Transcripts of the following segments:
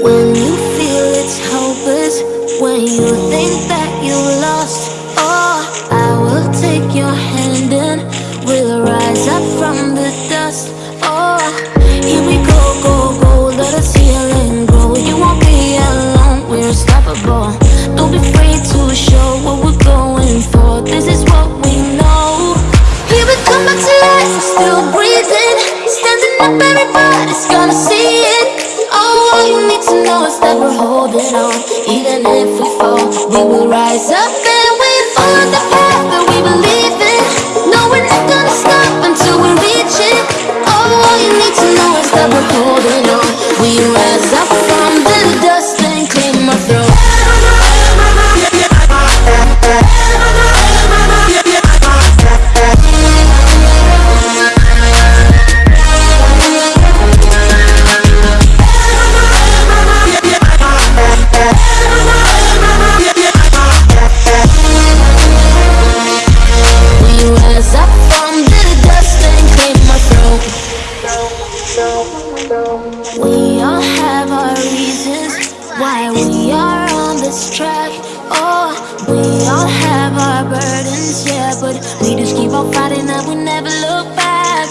When you feel it's hopeless, when you think that you're lost, oh, I will take your hand and we'll rise up from the dust. Oh, here we go, go, go, let us heal and grow. You won't be alone, we're unstoppable. Don't be afraid to show what we're going for. This is what we know. Here we come back to life, still breathing, standing up, everybody's gonna see that we're holding on. Even if this track. Oh, we all have our burdens, yeah, but we just keep on fighting and we never look back.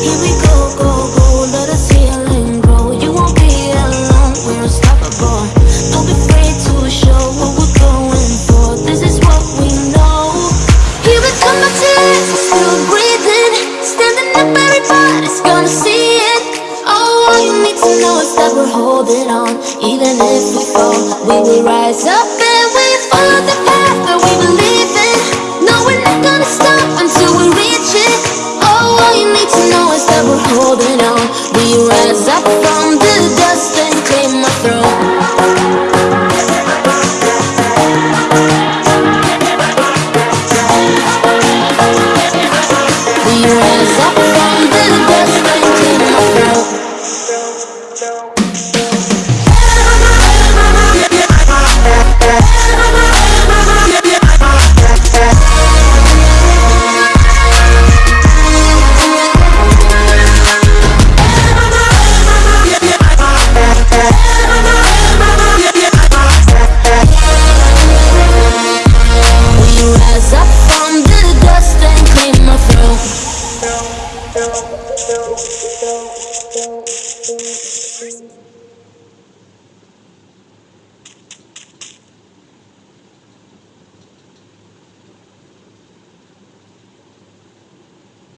Here we go, go, go, let us heal and grow. You won't be alone, we're unstoppable. Don't be afraid to show what we're going for. This is what we know. Here we come life, we're still know is that we're holding on. Even if we fall, we will rise up Thank you.